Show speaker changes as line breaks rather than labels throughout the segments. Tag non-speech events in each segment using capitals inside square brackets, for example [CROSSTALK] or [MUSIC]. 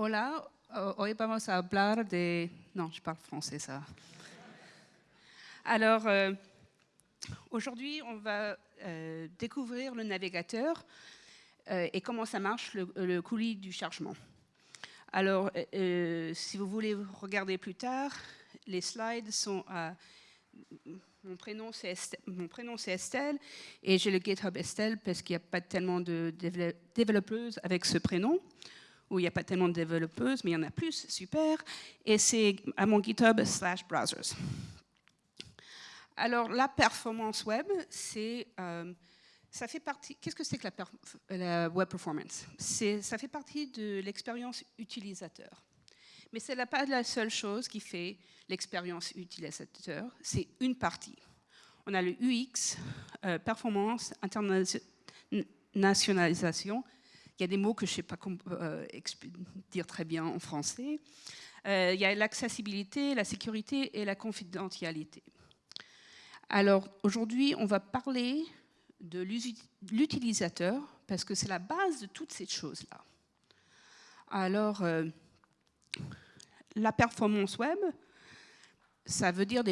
Hola, hoy vamos a de... Non, je parle français, ça. Alors, euh, aujourd'hui, on va euh, découvrir le navigateur euh, et comment ça marche, le, coulis du chargement. Alors, si vous voulez regarder plus tard, les slides sont à... Mon prénom, c'est Estelle, Estelle et j'ai le GitHub Estelle parce qu'il n'y a pas tellement de développeuses avec ce prénom où il n'y a pas tellement de développeuses, mais il y en a plus, super. Et c'est à mon GitHub slash browsers. Alors, la performance web, c'est... Euh, ça fait partie... Qu'est-ce que c'est que la, web performance? Ça fait partie de l'expérience utilisateur. Mais ce n'est pas la seule chose qui fait l'expérience utilisateur, c'est une partie. On a le UX, euh, performance, internationalisation, il y a des mots que je ne sais pas euh, dire très bien en français. Euh, il y a l'accessibilité, la sécurité et la confidentialité. Alors aujourd'hui, on va parler de l'utilisateur parce que c'est la base de toutes ces choses-là. Alors, euh, la performance web, ça veut dire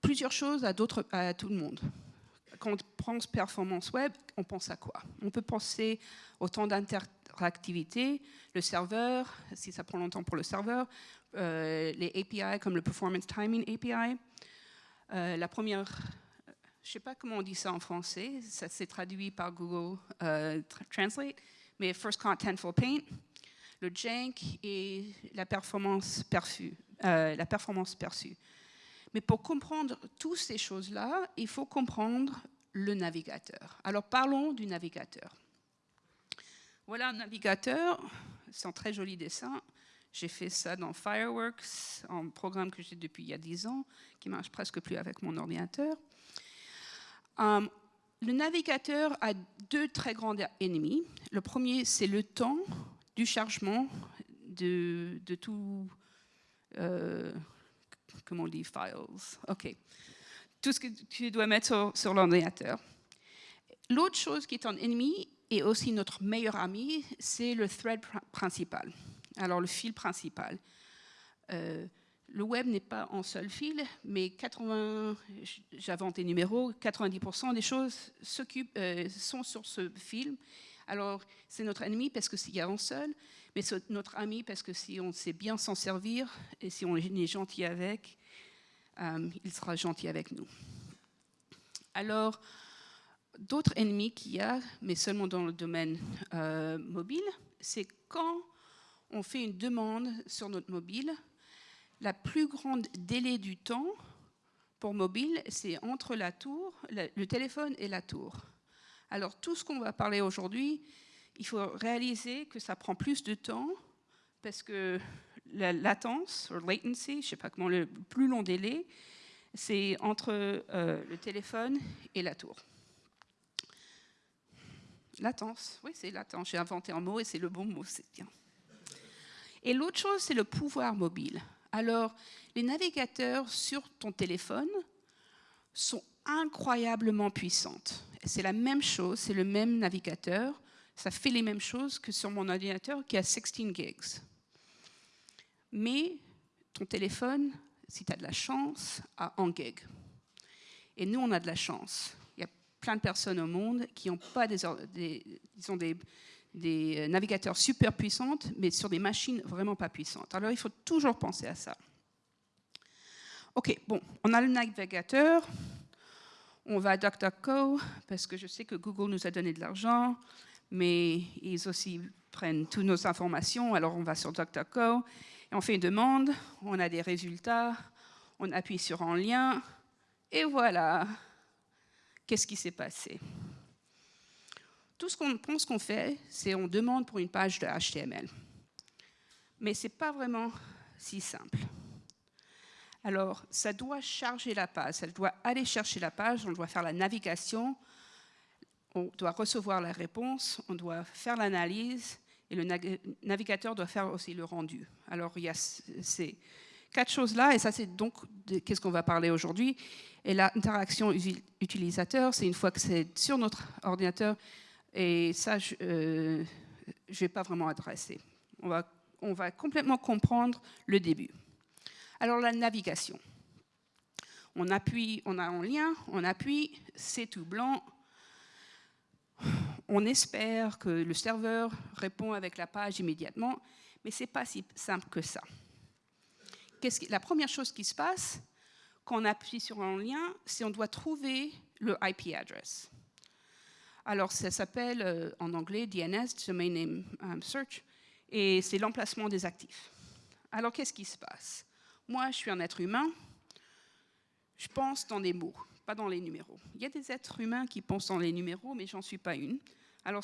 plusieurs choses à tout le monde quand on pense performance web, on pense à quoi? On peut penser au temps d'interactivité, le serveur, si ça prend longtemps pour le serveur, euh, les API comme le Performance Timing API. Euh, la première, je ne sais pas comment on dit ça en français, ça s'est traduit par Google euh, Translate, mais First Contentful Paint, le jank et la performance perçue. la performance perçue. Mais pour comprendre toutes ces choses-là, il faut comprendre le navigateur. Alors parlons du navigateur. Voilà un navigateur, c'est un très joli dessin. J'ai fait ça dans Fireworks, un programme que j'ai depuis il y a 10 ans, qui marche presque plus avec mon ordinateur. Um, le navigateur a deux très grands ennemis. Le premier, c'est le temps du chargement de, de tout, euh, comment on dit, files? OK tout ce que tu dois mettre sur, l'ordinateur. L'autre chose qui est un ennemi et aussi notre meilleur ami, c'est le thread principal, alors le fil principal. Euh, le web n'est pas en seul fil, mais 80, j'invente des numéros, 90% des choses euh, sont sur ce fil. Alors, c'est notre ennemi parce que s'il y a un seul, mais c'est notre ami parce que si on sait bien s'en servir et si on est gentil avec, il sera gentil avec nous. Alors, d'autres ennemis qu'il y a, mais seulement dans le domaine euh, mobile, c'est quand on fait une demande sur notre mobile, la plus grande délai du temps pour mobile, c'est entre la tour, le téléphone et la tour. Alors, tout ce qu'on va parler aujourd'hui, il faut réaliser que ça prend plus de temps parce que la latence, ou latency, je ne sais pas comment, le plus long délai, c'est entre euh, le téléphone et la tour. Latence, oui, c'est latence. J'ai inventé un mot et c'est le bon mot, c'est bien. Et l'autre chose, c'est le pouvoir mobile. Alors, les navigateurs sur ton téléphone sont incroyablement puissantes. C'est la même chose, c'est le même navigateur. Ça fait les mêmes choses que sur mon ordinateur qui a 16 gigs mais ton téléphone, si tu as de la chance, a 1 gig. Et nous, on a de la chance. Il y a plein de personnes au monde qui n'ont pas des, des, des, euh, navigateurs super puissants, mais sur des machines vraiment pas puissantes. Alors, il faut toujours penser à ça. OK, bon, on a le navigateur. On va à DuckDuckGo, parce que je sais que Google nous a donné de l'argent, mais ils aussi prennent toutes nos informations, alors on va sur DuckDuckGo on fait une demande, on a des résultats, on appuie sur un lien, et voilà, qu'est-ce qui s'est passé? Tout ce qu'on pense qu'on fait, c'est on demande pour une page de HTML. Mais ce n'est pas vraiment si simple. Alors, ça doit charger la page, ça doit aller chercher la page, on doit faire la navigation, on doit recevoir la réponse, on doit faire l'analyse, et le navigateur doit faire aussi le rendu. Alors il y a ces quatre choses-là, et ça c'est donc qu'est-ce qu'on va parler aujourd'hui. Et l'interaction utilisateur, c'est une fois que c'est sur notre ordinateur, et ça je ne euh, vais pas vraiment adresser. On va, on va complètement comprendre le début. Alors la navigation. On appuie, on a un lien, on appuie, c'est tout blanc. On espère que le serveur répond avec la page immédiatement, mais ce n'est pas si simple que ça. la première chose qui se passe quand on appuie sur un lien, c'est qu'on doit trouver le IP address. Alors, ça s'appelle euh, en anglais DNS, Domain Name um, Search, et c'est l'emplacement des actifs. Alors, qu'est-ce qui se passe? Moi, je suis un être humain, je pense dans des mots, pas dans les numéros. Il y a des êtres humains qui pensent dans les numéros, mais j'en suis pas une. Alors,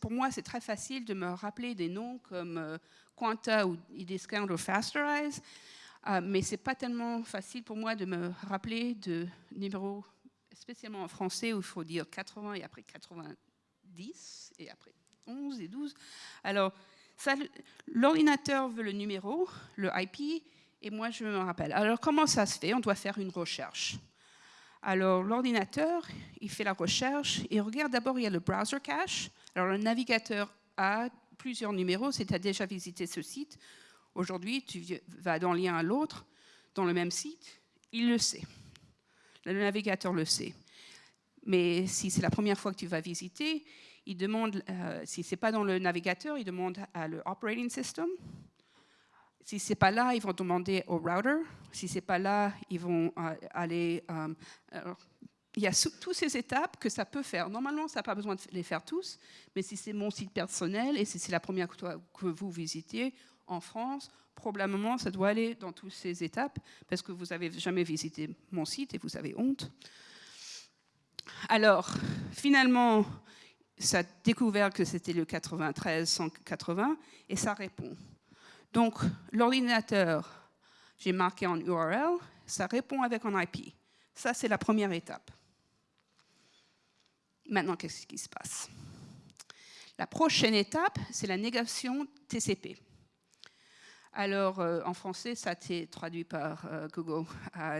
pour moi, c'est très facile de me rappeler des noms comme euh, Quanta ou Ediscount ou Fasterize, euh, mais c'est pas tellement facile pour moi de me rappeler de numéros spécialement en français où il faut dire 80 et après 90 et après 11 et 12. Alors, l'ordinateur veut le numéro, le IP, et moi je me rappelle. Alors, comment ça se fait? On doit faire une recherche. Alors, l'ordinateur, il fait la recherche et regarde d'abord, il y a le browser cache. Alors, le navigateur a plusieurs numéros, si tu as déjà visité ce site. Aujourd'hui, tu vas d'un lien à l'autre, dans le même site, il le sait. Le navigateur le sait. Mais si c'est la première fois que tu vas visiter, il demande, euh, si ce n'est pas dans le navigateur, il demande à l'operating system. Si ce n'est pas là, ils vont demander au router. Si ce n'est pas là, ils vont euh, aller... Euh, il y a toutes ces étapes que ça peut faire. Normalement, ça n'a pas besoin de les faire tous, mais si c'est mon site personnel et si c'est la première que vous visitez en France, probablement ça doit aller dans toutes ces étapes parce que vous n'avez jamais visité mon site et vous avez honte. Alors, finalement, ça a découvert que c'était le 93 180 et ça répond. Donc, l'ordinateur, j'ai marqué en URL, ça répond avec un IP. Ça, c'est la première étape. Maintenant, qu'est-ce qui se passe? La prochaine étape, c'est la négation TCP. Alors, euh, en français, ça a été traduit par euh, Google,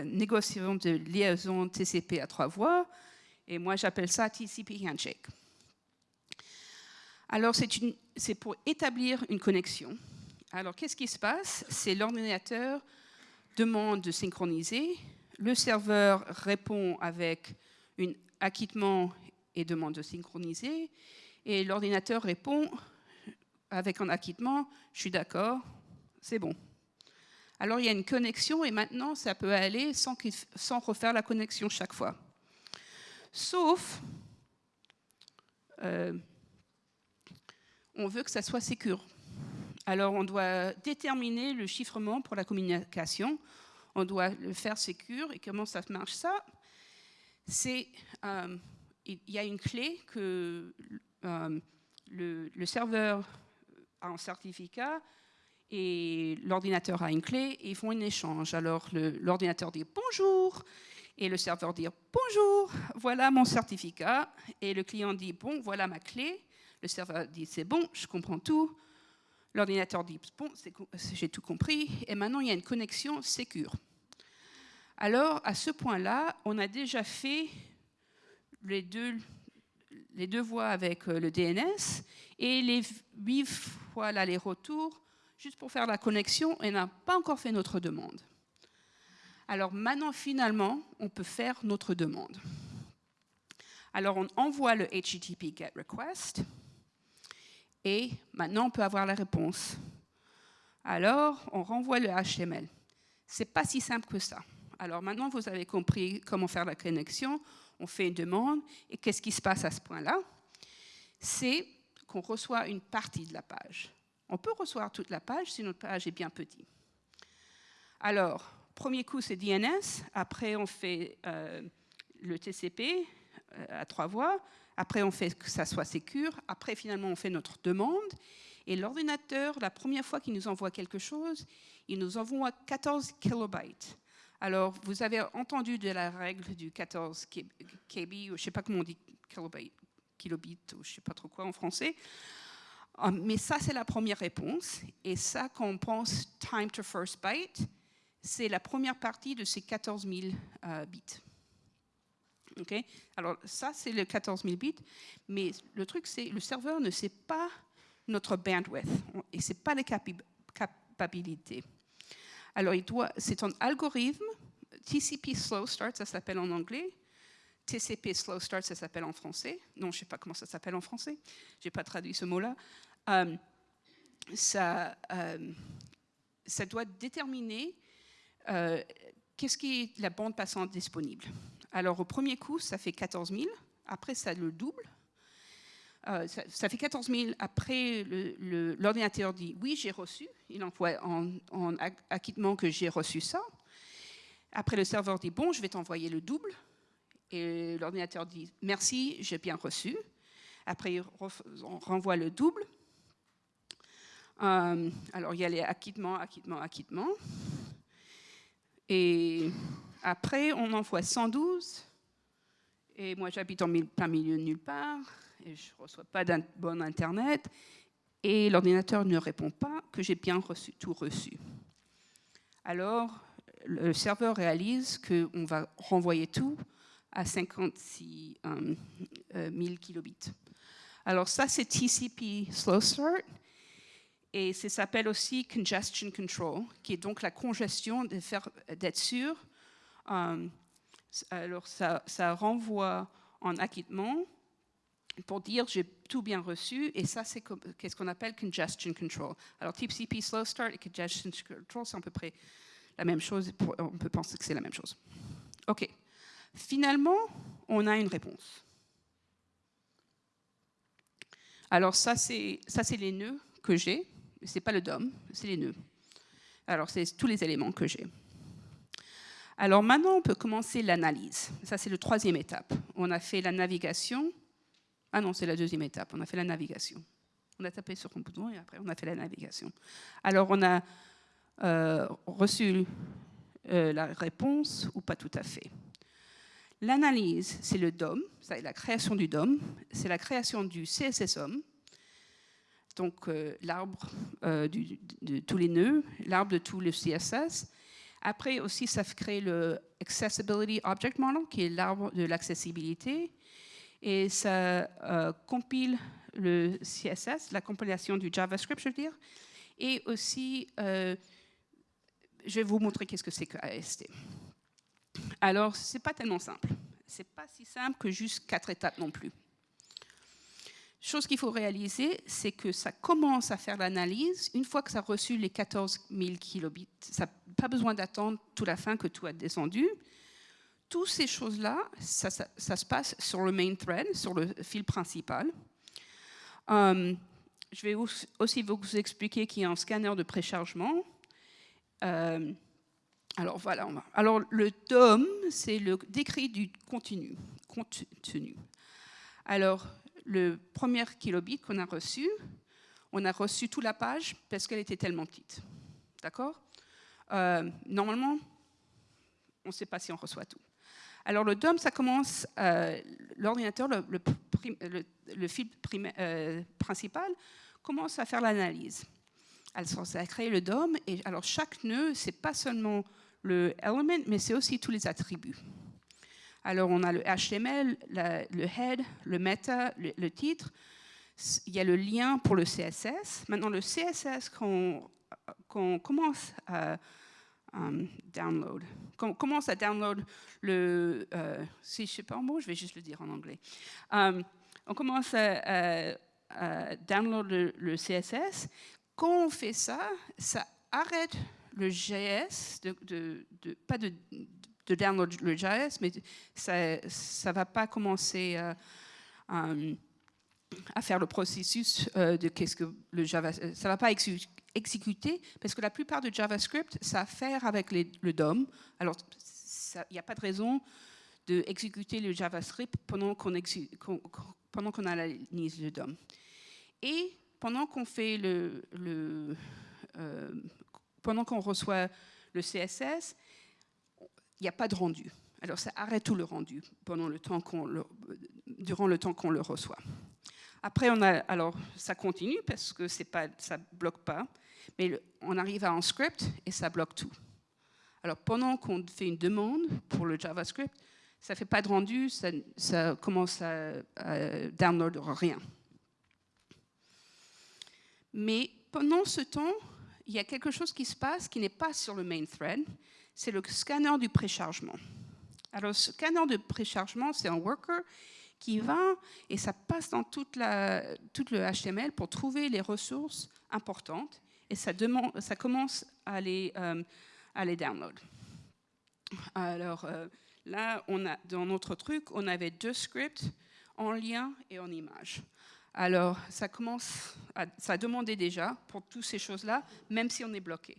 négociation de liaison TCP à trois voies, et moi j'appelle ça TCP Handshake. Alors, c'est pour établir une connexion. Alors, qu'est-ce qui se passe? C'est l'ordinateur demande de synchroniser, le serveur répond avec un acquittement et demande de synchroniser, et l'ordinateur répond avec un acquittement, je suis d'accord, c'est bon. Alors il y a une connexion et maintenant ça peut aller sans, refaire la connexion chaque fois. Sauf, euh, on veut que ça soit sécure. Alors on doit déterminer le chiffrement pour la communication, on doit le faire sécure. Et comment ça marche ça? C'est, euh, il y a une clé que euh, le, serveur a un certificat et l'ordinateur a une clé et ils font un échange. Alors l'ordinateur dit bonjour et le serveur dit bonjour, voilà mon certificat et le client dit bon, voilà ma clé. Le serveur dit c'est bon, je comprends tout. L'ordinateur dit bon, j'ai tout compris et maintenant il y a une connexion sécure. Alors à ce point-là, on a déjà fait les deux, voies avec euh, le DNS et les huit fois l'aller-retour juste pour faire la connexion et n'a pas encore fait notre demande. Alors maintenant, finalement, on peut faire notre demande. Alors on envoie le HTTP GET REQUEST et maintenant on peut avoir la réponse. Alors on renvoie le HTML. C'est pas si simple que ça. Alors maintenant vous avez compris comment faire la connexion. On fait une demande et qu'est-ce qui se passe à ce point-là? C'est qu'on reçoit une partie de la page. On peut recevoir toute la page si notre page est bien petite. Alors, premier coup, c'est DNS. Après, on fait euh, le TCP euh, à trois voies. Après, on fait que ça soit sécure. Après, finalement, on fait notre demande. Et l'ordinateur, la première fois qu'il nous envoie quelque chose, il nous envoie 14 kilobytes. Alors, vous avez entendu de la règle du 14 KB, je ne sais pas comment on dit kilobyte, kilobit, ou je ne sais pas trop quoi en français. Ah, mais ça, c'est la première réponse. Et ça, quand on pense time to first byte, c'est la première partie de ces 14 000 euh, bits. Okay? Alors ça, c'est le 14 000 bits. Mais le truc, c'est le serveur ne sait pas notre bandwidth et c'est pas les capabilité. Alors, c'est un algorithme, TCP Slow Start, ça s'appelle en anglais, TCP Slow Start, ça s'appelle en français. Non, je ne sais pas comment ça s'appelle en français, je n'ai pas traduit ce mot-là. Euh, ça, euh, ça doit déterminer euh, qu'est-ce qui est la bande passante disponible. Alors, au premier coup, ça fait 14 000. Après, ça le double. Euh, ça, fait 14 000. Après, l'ordinateur dit oui, j'ai reçu. Il envoie en, en acquittement que j'ai reçu ça. Après, le serveur dit bon, je vais t'envoyer le double. Et l'ordinateur dit merci, j'ai bien reçu. Après, on renvoie le double. Euh, alors, il y a les acquittements, acquittements, acquittements. Et après, on envoie 112. Et moi, j'habite en plein milieu de nulle part. Et je ne reçois pas d'un bon Internet. Et l'ordinateur ne répond pas que j'ai bien tout reçu. Alors, le serveur réalise qu'on va renvoyer tout à 56 000 kilobits. Alors ça, c'est TCP Slow Start. Et ça s'appelle aussi congestion control, qui est donc la congestion d'être sûr. Euh, alors, ça, renvoie en acquittement pour dire j'ai tout bien reçu, et ça, c'est ce qu'on appelle congestion control. Alors, TCP slow start et congestion control, c'est à peu près la même chose. On peut penser que c'est la même chose. OK. Finalement, on a une réponse. Alors, ça, c'est les nœuds que j'ai c'est pas le DOM, c'est les nœuds. Alors, c'est tous les éléments que j'ai. Alors maintenant, on peut commencer l'analyse. Ça, c'est la troisième étape. On a fait la navigation. Ah non, c'est la deuxième étape. On a fait la navigation. On a tapé sur un bouton et après, on a fait la navigation. Alors, on a euh, reçu euh, la réponse ou pas tout à fait. L'analyse, c'est le DOM, c'est la création du DOM, c'est la création du CSSOM, donc euh, l'arbre de tous les nœuds, l'arbre de tout le CSS. Après aussi, ça crée le Accessibility Object Model, qui est l'arbre de l'accessibilité. Et ça euh, compile le CSS, la compilation du JavaScript, je veux dire. Et aussi, je vais vous montrer qu'est-ce que c'est que AST. Alors, ce n'est pas tellement simple. Ce n'est pas si simple que juste quatre étapes non plus chose qu'il faut réaliser, c'est que ça commence à faire l'analyse une fois que ça a reçu les 14 000 kilobits. Ça n'a pas besoin d'attendre toute la fin que tout a descendu. Toutes ces choses-là, ça, se passe sur le main thread, sur le fil principal. Euh, je vais aussi vous expliquer qu'il y a un scanner de préchargement. Euh, alors voilà, alors le DOM, c'est le décrit du contenu. contenu. Alors, le premier kilobit qu'on a reçu, on a reçu toute la page parce qu'elle était tellement petite. D'accord euh, Normalement, on ne sait pas si on reçoit tout. Alors le DOM, ça commence, euh, l'ordinateur, le, fil euh, principal, commence à faire l'analyse. Alors ça a créé le DOM, et alors chaque nœud, c'est pas seulement le element, mais c'est aussi tous les attributs. Alors, on a le HTML, le head, le meta, le, titre. Il y a le lien pour le CSS. Maintenant, le CSS, qu'on commence à download, qu'on commence à download le... Euh, si je sais pas en mot, je vais juste le dire en anglais. Um, on commence à, download le, CSS. Quand on fait ça, ça arrête le JS, de, pas de, de download le JS, mais ça ne va pas commencer euh, euh, à faire le processus euh, de qu'est-ce que le Java, ça va pas exécuter parce que la plupart de JavaScript, ça a à faire avec le DOM. Alors, il n'y a pas de raison d'exécuter le JavaScript pendant qu'on pendant qu'on analyse le DOM. Et pendant qu'on fait le, le pendant qu'on reçoit le CSS, il n'y a pas de rendu. Alors ça arrête tout le rendu pendant le temps le, durant le temps qu'on le reçoit. Après, on a, alors ça continue parce que pas, ça ne bloque pas, mais on arrive à un script et ça bloque tout. Alors pendant qu'on fait une demande pour le JavaScript, ça ne fait pas de rendu, ça, ça commence à, à download rien. Mais pendant ce temps, il y a quelque chose qui se passe qui n'est pas sur le main thread, c'est le scanner du préchargement. Alors, le scanner de préchargement, c'est un worker qui va et ça passe dans toute la, tout le HTML pour trouver les ressources importantes et ça, demande, ça commence à les, euh, à les download. Alors euh, là, dans notre truc, on avait deux scripts en lien et en image. Alors, ça commence, ça a demandé déjà pour toutes ces choses-là, même si on est bloqué.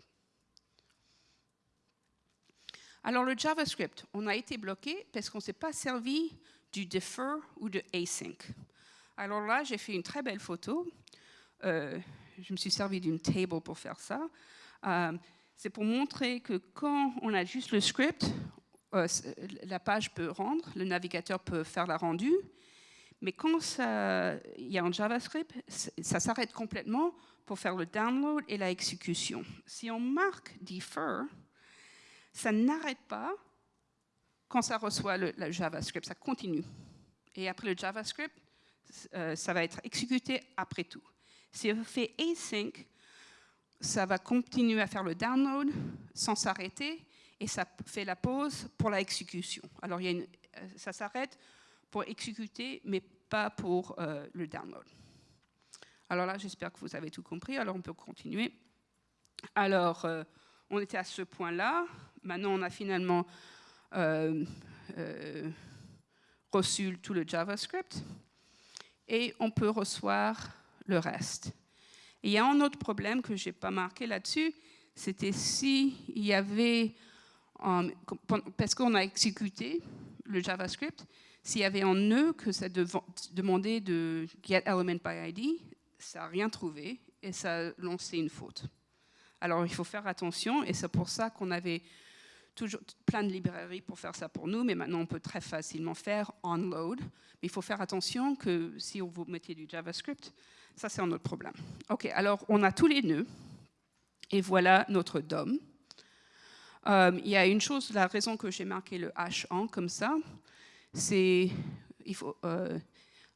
Alors, le JavaScript, on a été bloqué parce qu'on ne s'est pas servi du defer ou de async. Alors là, j'ai fait une très belle photo. Euh, je me suis servi d'une table pour faire ça. Euh, c'est pour montrer que quand on a juste le script, euh, la page peut rendre, le navigateur peut faire la rendue, mais quand il y a un JavaScript, ça s'arrête complètement pour faire le download et la exécution. Si on marque defer, ça n'arrête pas quand ça reçoit le, JavaScript, ça continue. Et après le JavaScript, euh, ça va être exécuté après tout. Si on fait async, ça va continuer à faire le download sans s'arrêter et ça fait la pause pour la exécution. Alors euh, ça s'arrête pour exécuter, mais pas pour euh, le download. Alors là, j'espère que vous avez tout compris. Alors on peut continuer. Alors, on était à ce point-là. Maintenant, on a finalement reçu tout le JavaScript et on peut recevoir le reste il y a un autre problème que je n'ai pas marqué là-dessus, c'était s'il y avait, parce qu'on a exécuté le JavaScript, s'il y avait un nœud que ça demandait de get ça n'a rien trouvé et ça a lancé une faute. Alors il faut faire attention et c'est pour ça qu'on avait toujours plein de librairies pour faire ça pour nous, mais maintenant on peut très facilement faire onload. Mais il faut faire attention que si vous mettez du JavaScript, ça, c'est un autre problème. OK, alors on a tous les nœuds. Et voilà notre DOM. Euh, il y a une chose, la raison que j'ai marqué le H en comme ça, c'est il faut euh,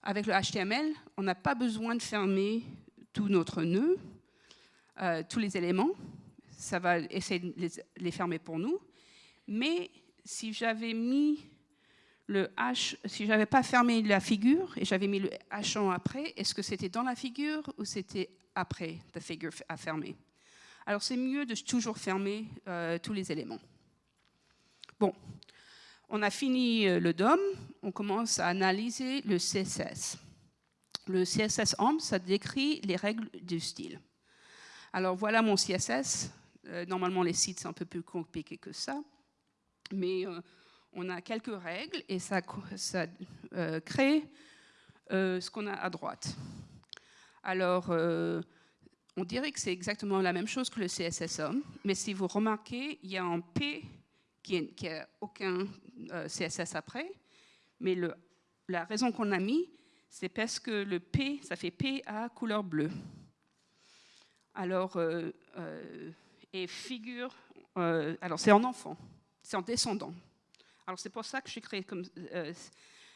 avec le HTML, on n'a pas besoin de fermer tout notre nœud, euh, tous les éléments. Ça va essayer de les, les fermer pour nous. Mais si j'avais mis le H, si j'avais pas fermé la figure et j'avais mis le H en après, est-ce que c'était dans la figure ou c'était après la figure à fermer Alors c'est mieux de toujours fermer euh, tous les éléments. Bon, on a fini euh, le DOM, on commence à analyser le CSS. Le CSS AMP, ça décrit les règles du style. Alors voilà mon CSS. Euh, normalement, les sites, sont un peu plus compliqués que ça. Mais on a quelques règles et ça, euh, crée euh, ce qu'on a à droite. Alors, euh, on dirait que c'est exactement la même chose que le CSSOM, mais si vous remarquez, il y a un P qui n'a aucun CSS après, mais la raison qu'on a mis, c'est parce que le P, ça fait P à couleur bleue. Alors, et figure, alors c'est en enfant, c'est en descendant. Alors c'est pour ça que j'ai créé comme euh,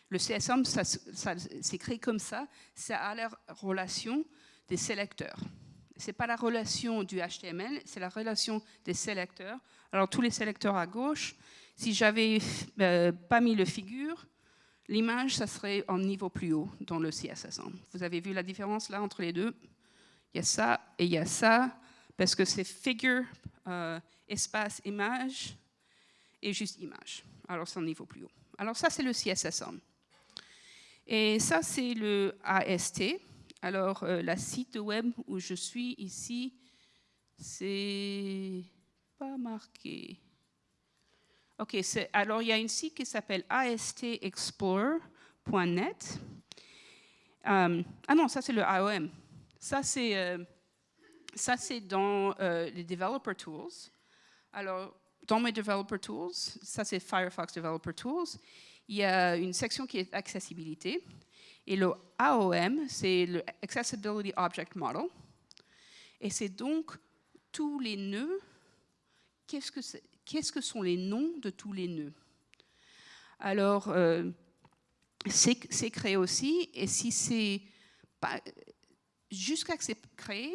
le CSM, ça, c'est créé comme ça. Ça a la relation des sélecteurs. C'est pas la relation du HTML, c'est la relation des sélecteurs. Alors tous les sélecteurs à gauche, si j'avais euh, pas mis le figure, l'image, ça serait en niveau plus haut dans le CSS. Vous avez vu la différence là entre les deux? Il y a ça et il y a ça, parce que c'est figure, euh, espace, image, et juste image alors c'est un niveau plus haut. Alors ça, c'est le CSSM. Et ça, c'est le AST. Alors, euh, la site web où je suis ici, c'est pas marqué. OK, alors il y a une site qui s'appelle astexplorer.net. Euh, ah non, ça c'est le AOM. Ça c'est euh, dans les Developer Tools. Alors, dans mes Developer Tools, ça c'est Firefox Developer Tools, il y a une section qui est accessibilité. Et le AOM, c'est le Accessibility Object Model. Et c'est donc tous les nœuds. Qu'est-ce que, sont les noms de tous les nœuds? Alors, euh, c'est, créé aussi. Et si c'est jusqu'à ce que c'est créé,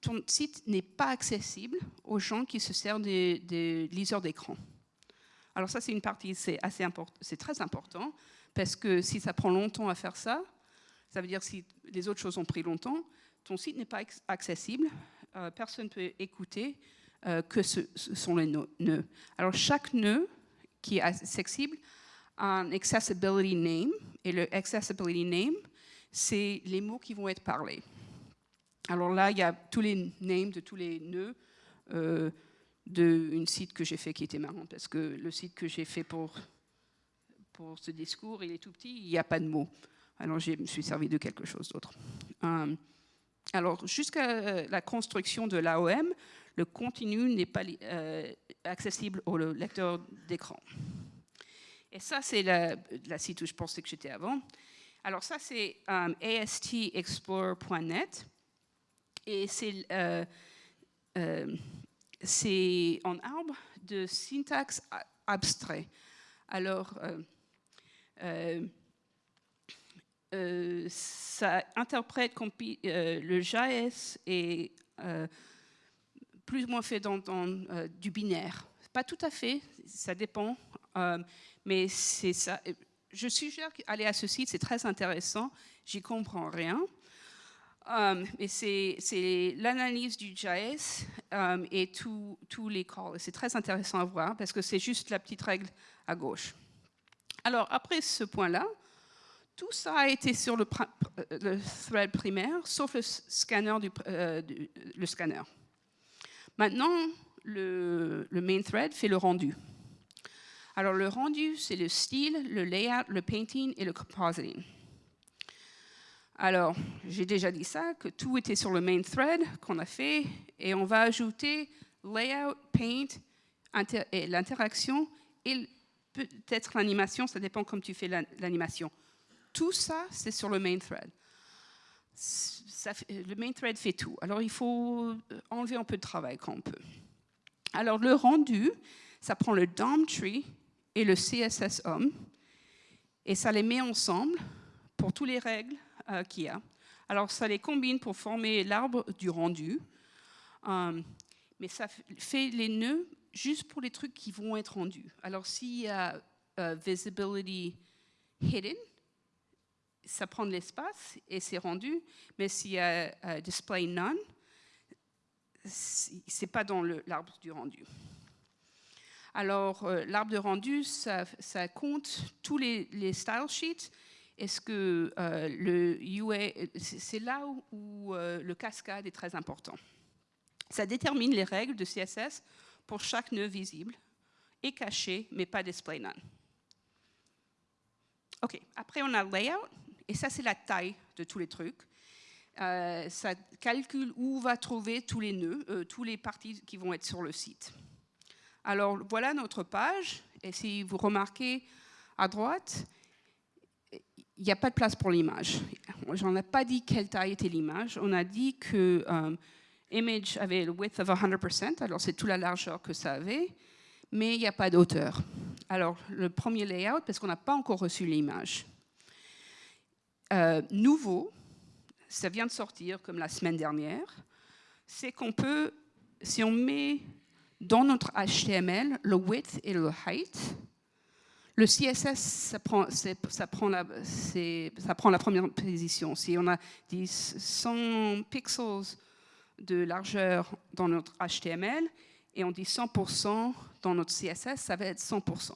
ton site n'est pas accessible aux gens qui se servent des, liseurs d'écran. Alors ça, c'est une partie, c'est très important, parce que si ça prend longtemps à faire ça, ça veut dire si les autres choses ont pris longtemps, ton site n'est pas accessible, euh, personne ne peut écouter euh, que ce, sont les nœuds. Alors chaque nœud qui est accessible a un accessibility name, et le accessibility name, c'est les mots qui vont être parlés. Alors là, il y a tous les names de tous les nœuds euh, d'un site que j'ai fait qui était marrant, parce que le site que j'ai fait pour, pour ce discours, il est tout petit, il n'y a pas de mots. Alors je me suis servi de quelque chose d'autre. Euh, alors jusqu'à la construction de l'AOM, le contenu n'est pas euh, accessible au lecteur d'écran. Et ça, c'est la, site où je pensais que j'étais avant. Alors ça, c'est astexplorer.net. Et c'est c'est en arbre de syntaxe abstrait. Alors, euh, ça interprète euh, le JS euh, plus ou moins fait dans, du binaire. Pas tout à fait, ça dépend, mais c'est ça. Je suggère d'aller à ce site, c'est très intéressant, j'y comprends rien. Mais c'est l'analyse du JS et tous les calls. C'est très intéressant à voir parce que c'est juste la petite règle à gauche. Alors, après ce point-là, tout ça a été sur le, thread primaire, sauf le scanner. Euh, le scanner. Maintenant, le, main thread fait le rendu. Alors le rendu, c'est le style, le layout, le painting et le compositing. Alors, j'ai déjà dit ça, que tout était sur le main thread qu'on a fait, et on va ajouter layout, paint, l'interaction, et peut-être l'animation, ça dépend comme tu fais l'animation. Tout ça, c'est sur le main thread. le main thread fait tout. Alors, il faut euh, enlever un peu de travail quand on peut. Alors, le rendu, ça prend le DOM tree et le CSS home et ça les met ensemble pour toutes les règles euh, qu'il y a. Alors, ça les combine pour former l'arbre du rendu. Euh, mais ça fait les nœuds juste pour les trucs qui vont être rendus. Alors, s'il y a visibility hidden, ça prend de l'espace et c'est rendu, mais s'il y a display none, c'est pas dans l'arbre du rendu. Alors, euh, l'arbre de rendu, ça, compte tous les, style sheets. Est-ce que euh, le c'est là où, euh, le cascade est très important. Ça détermine les règles de CSS pour chaque nœud visible et caché, mais pas display none. OK, après on a layout. Et ça, c'est la taille de tous les trucs. Euh, ça calcule où va trouver tous les nœuds, tous les parties qui vont être sur le site. Alors, voilà notre page. Et si vous remarquez à droite, il n'y a pas de place pour l'image. J'en ai pas dit quelle taille était l'image. On a dit que euh, image avait le width of 100%, alors c'est toute la largeur que ça avait, mais il n'y a pas d'auteur. Alors, le premier layout, parce qu'on n'a pas encore reçu l'image. Euh, nouveau, ça vient de sortir comme la semaine dernière, c'est qu'on peut, si on met dans notre HTML le width et le height, le CSS, ça prend, la, première position. Si on a 100 pixels de largeur dans notre HTML et on dit 100% dans notre CSS, ça va être 100%.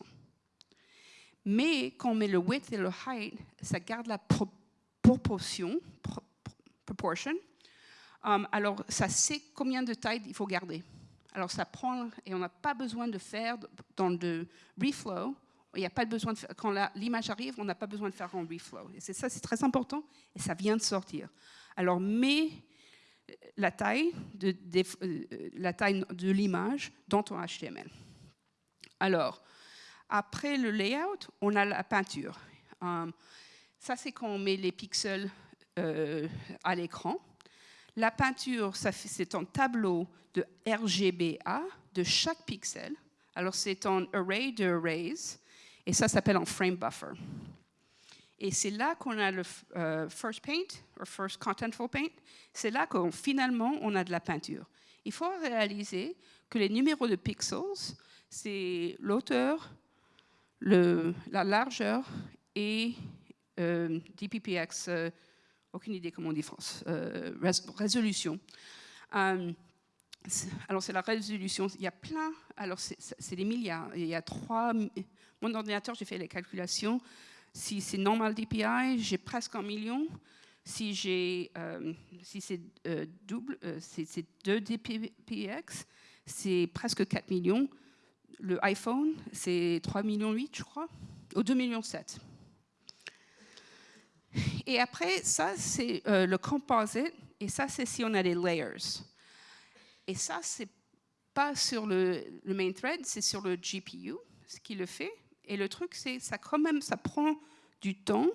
Mais quand on met le width et le height, ça garde la proportion proportion, proportion. Um, alors, ça sait combien de taille il faut garder. Alors, ça prend, et on n'a pas besoin de faire dans le reflow, il n'y a pas besoin quand l'image arrive, on n'a pas besoin de faire en reflow. C'est ça, c'est très important, et ça vient de sortir. Alors, mets la taille de, euh, de l'image dans ton HTML. Alors, après le layout, on a la peinture. Um, ça, c'est quand on met les pixels euh, à l'écran. La peinture, c'est un tableau de RGBA de chaque pixel. Alors, c'est un array de arrays, et ça s'appelle un frame buffer. Et c'est là qu'on a le first paint, ou first contentful paint. C'est là qu'on finalement on a de la peinture. Il faut réaliser que les numéros de pixels, c'est l'auteur, la largeur et euh, DPPX, euh, aucune idée comment on dit France, euh, résolution. alors c'est la résolution, il y a plein, alors c'est des milliards, il y a trois, mon ordinateur j'ai fait les calculations, si c'est normal DPI, j'ai presque un million, si si c'est double, c'est 2 DPX, c'est presque 4 millions, le iPhone, c'est 3 millions 8, je crois, ou 2 millions 7. Et après, ça, c'est euh, le composite, et ça, c'est si on a des layers. Et ça, c'est pas sur le, main thread, c'est sur le GPU, ce qui le fait. Et le truc, c'est ça quand même, ça prend du temps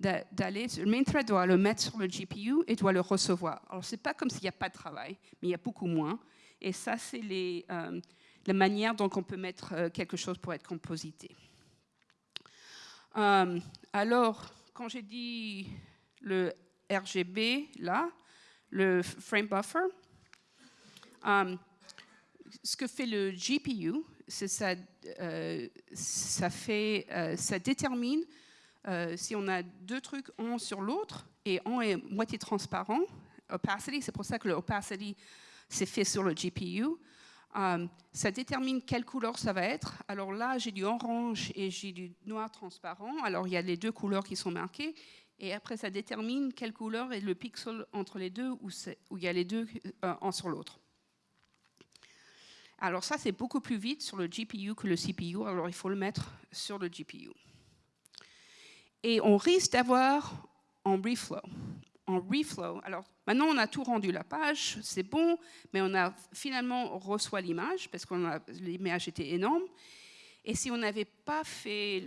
d'aller, le main thread doit le mettre sur le GPU et doit le recevoir. Alors, c'est pas comme s'il n'y a pas de travail, mais il y a beaucoup moins. Et ça, c'est euh, la manière dont on peut mettre euh, quelque chose pour être composité. Euh, alors, quand j'ai dit le RGB, là, le frame buffer, ce que fait le GPU, ça, ça, fait, ça détermine si on a deux trucs un sur l'autre et un est moitié transparent, opacity, c'est pour ça que l'opacity c'est fait sur le GPU. Euh, ça détermine quelle couleur ça va être. Alors là, j'ai du orange et j'ai du noir transparent. Alors il y a les deux couleurs qui sont marquées. Et après, ça détermine quelle couleur est le pixel entre les deux, où il y a les deux euh, un sur l'autre. Alors ça, c'est beaucoup plus vite sur le GPU que le CPU. Alors il faut le mettre sur le GPU. Et on risque d'avoir en reflow en reflow. Alors maintenant, on a tout rendu la page, c'est bon, mais on a finalement reçu l'image parce que l'image était énorme. Et si on n'avait pas fait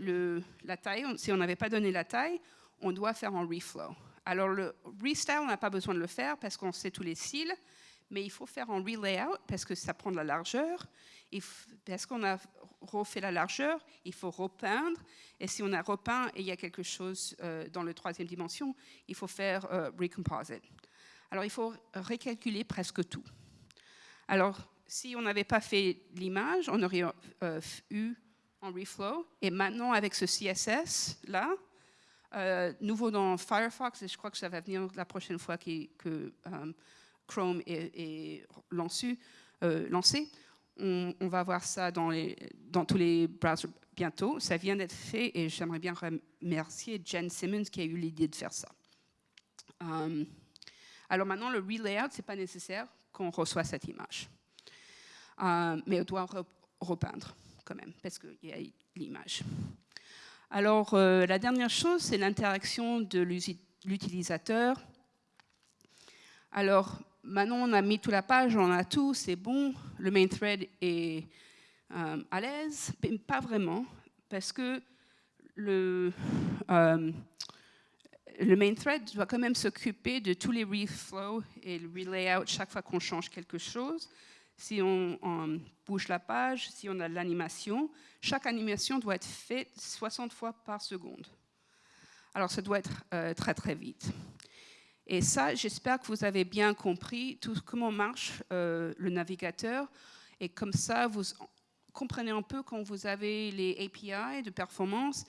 la taille, si on n'avait pas donné la taille, on doit faire un reflow. Alors le restyle, on n'a pas besoin de le faire parce qu'on sait tous les cils, mais il faut faire un relayout parce que ça prend de la largeur. Et parce qu'on a refait la largeur, il faut repeindre. Et si on a repeint et il y a quelque chose euh, dans la troisième dimension, il faut faire euh, recomposite. Alors il faut recalculer presque tout. Alors si on n'avait pas fait l'image, on aurait euh, eu un reflow. Et maintenant avec ce CSS là, nouveau dans Firefox, et je crois que ça va venir la prochaine fois que Chrome est, lancé, lancé on, va voir ça dans, tous les browsers bientôt. Ça vient d'être fait et j'aimerais bien remercier Jen Simmons qui a eu l'idée de faire ça. Euh, alors maintenant, le relayout, ce n'est pas nécessaire qu'on reçoit cette image. Euh, mais on doit repeindre quand même, parce qu'il y a l'image. Alors, euh, la dernière chose, c'est l'interaction de l'utilisateur. Alors, maintenant, on a mis toute la page, on a tout, c'est bon, le main thread est euh, à l'aise, pas vraiment, parce que le, euh, le main thread doit quand même s'occuper de tous les reflows et le relayout chaque fois qu'on change quelque chose. Si on, bouge la page, si on a de l'animation, chaque animation doit être faite 60 fois par seconde. Alors ça doit être euh, très très vite. Et ça, j'espère que vous avez bien compris tout comment marche euh, le navigateur. Et comme ça, vous comprenez un peu quand vous avez les API de performance,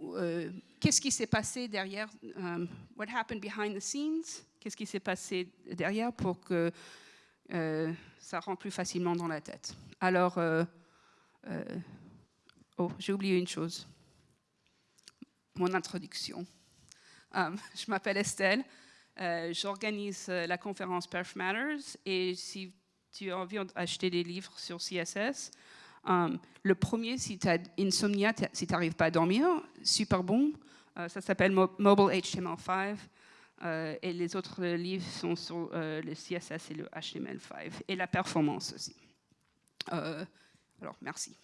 euh, qu'est-ce qui s'est passé derrière, euh, what happened behind the scenes, qu'est-ce qui s'est passé derrière pour que ça rentre plus facilement dans la tête? Alors, oh, j'ai oublié une chose, mon introduction. Um, [LAUGHS] je m'appelle Estelle, euh, j'organise euh, la conférence Perf Matters et si tu as envie d'acheter des livres sur CSS, um, le premier, si tu as insomnia, si tu n'arrives pas à dormir, super bon, euh, ça s'appelle Mobile HTML5 et les autres livres sont sur le CSS et le HTML5 et la performance aussi. alors, merci.